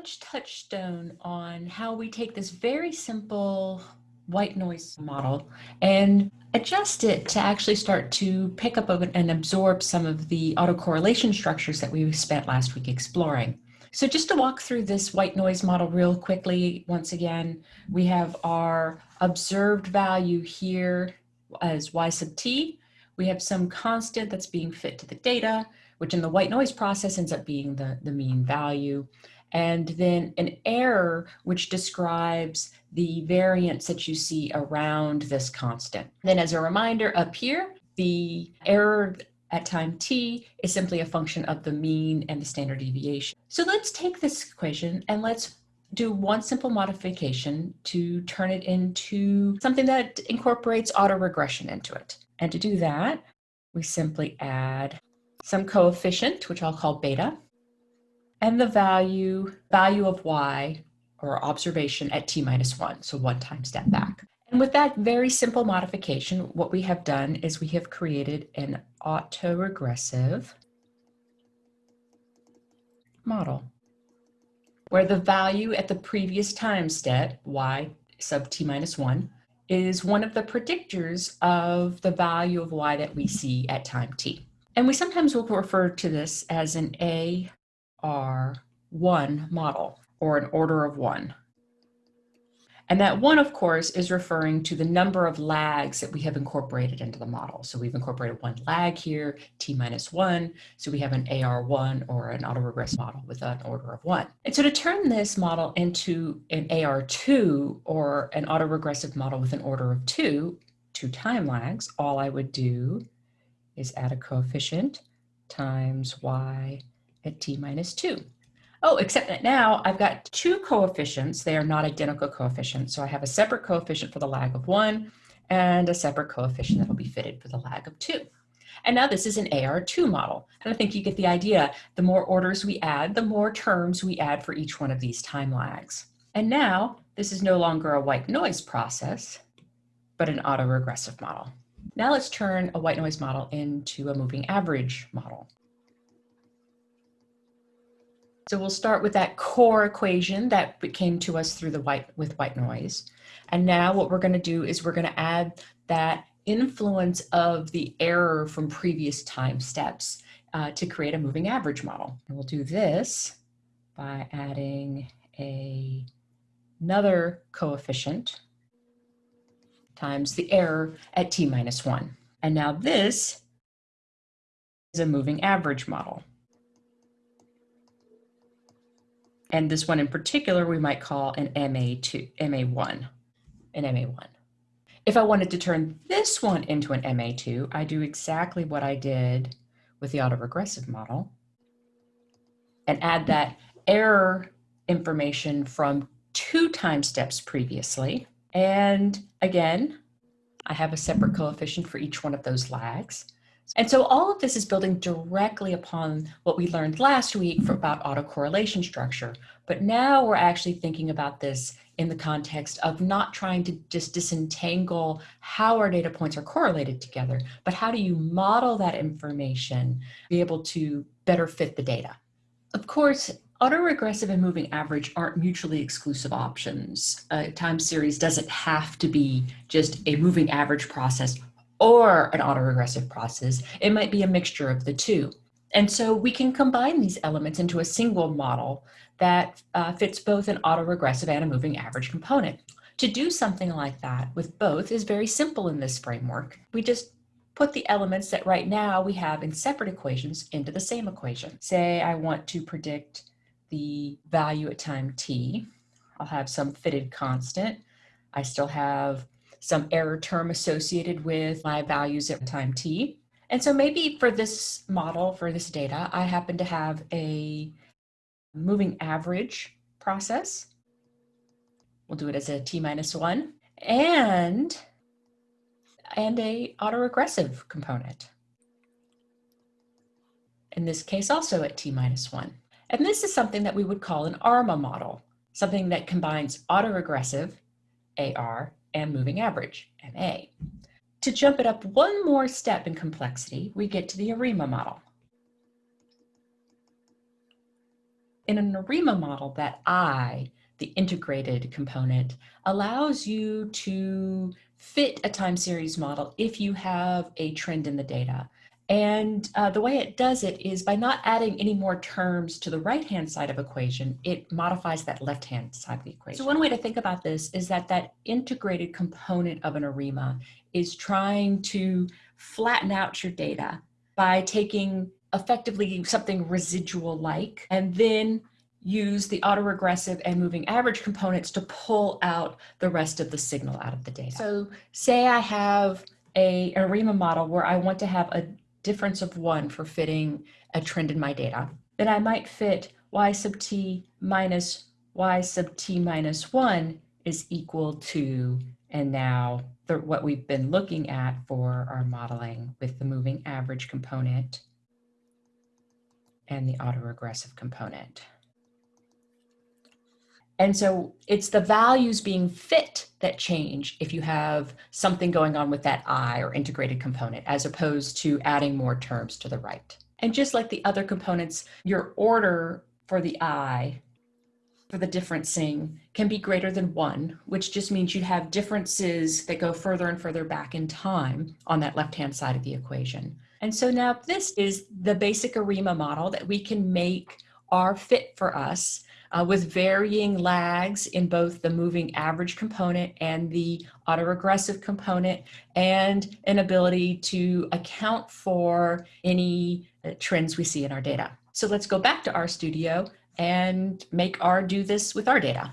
touchstone on how we take this very simple white noise model and adjust it to actually start to pick up and absorb some of the autocorrelation structures that we spent last week exploring. So just to walk through this white noise model real quickly, once again, we have our observed value here as y sub t. We have some constant that's being fit to the data, which in the white noise process ends up being the, the mean value and then an error which describes the variance that you see around this constant. Then as a reminder up here, the error at time t is simply a function of the mean and the standard deviation. So let's take this equation and let's do one simple modification to turn it into something that incorporates autoregression into it. And to do that, we simply add some coefficient, which I'll call beta, and the value, value of y or observation at t minus one, so one time step back. And with that very simple modification, what we have done is we have created an autoregressive model where the value at the previous time step, y sub t minus one, is one of the predictors of the value of y that we see at time t. And we sometimes will refer to this as an A are one model or an order of one. And that one, of course, is referring to the number of lags that we have incorporated into the model. So we've incorporated one lag here, t minus one. So we have an AR1 or an autoregressive model with an order of one. And so to turn this model into an AR2 or an autoregressive model with an order of two, two time lags, all I would do is add a coefficient times y at t minus 2. Oh, except that now I've got two coefficients. They are not identical coefficients. So I have a separate coefficient for the lag of 1 and a separate coefficient that will be fitted for the lag of 2. And now this is an AR2 model. And I think you get the idea. The more orders we add, the more terms we add for each one of these time lags. And now this is no longer a white noise process, but an autoregressive model. Now let's turn a white noise model into a moving average model. So we'll start with that core equation that came to us through the white with white noise. And now what we're going to do is we're going to add that influence of the error from previous time steps uh, to create a moving average model. And we'll do this by adding a, another coefficient times the error at t minus 1. And now this is a moving average model. And this one in particular, we might call an MA2, MA1, an MA1. If I wanted to turn this one into an MA2, I do exactly what I did with the autoregressive model and add that error information from two time steps previously. And again, I have a separate coefficient for each one of those lags. And so all of this is building directly upon what we learned last week about autocorrelation structure. But now we're actually thinking about this in the context of not trying to just disentangle how our data points are correlated together, but how do you model that information, be able to better fit the data. Of course, autoregressive and moving average aren't mutually exclusive options. A time series doesn't have to be just a moving average process or an autoregressive process. It might be a mixture of the two. And so we can combine these elements into a single model that uh, fits both an autoregressive and a moving average component. To do something like that with both is very simple in this framework. We just put the elements that right now we have in separate equations into the same equation. Say I want to predict the value at time t. I'll have some fitted constant. I still have some error term associated with my values at time t. And so maybe for this model, for this data, I happen to have a moving average process. We'll do it as a t minus one and, and a autoregressive component. In this case, also at t minus one. And this is something that we would call an ARMA model, something that combines autoregressive, AR, and moving average, MA. To jump it up one more step in complexity, we get to the ARIMA model. In an ARIMA model, that I, the integrated component, allows you to fit a time series model if you have a trend in the data. And uh, the way it does it is by not adding any more terms to the right-hand side of equation, it modifies that left-hand side of the equation. So one way to think about this is that that integrated component of an ARIMA is trying to flatten out your data by taking effectively something residual like and then use the autoregressive and moving average components to pull out the rest of the signal out of the data. So say I have a, an ARIMA model where I want to have a difference of one for fitting a trend in my data, then I might fit y sub t minus y sub t minus one is equal to, and now the, what we've been looking at for our modeling with the moving average component and the autoregressive component. And so it's the values being fit that change if you have something going on with that I or integrated component, as opposed to adding more terms to the right. And just like the other components, your order for the I, for the differencing, can be greater than one, which just means you have differences that go further and further back in time on that left-hand side of the equation. And so now this is the basic ARIMA model that we can make our fit for us uh, with varying lags in both the moving average component and the autoregressive component and an ability to account for any uh, trends we see in our data. So let's go back to RStudio and make R do this with our data.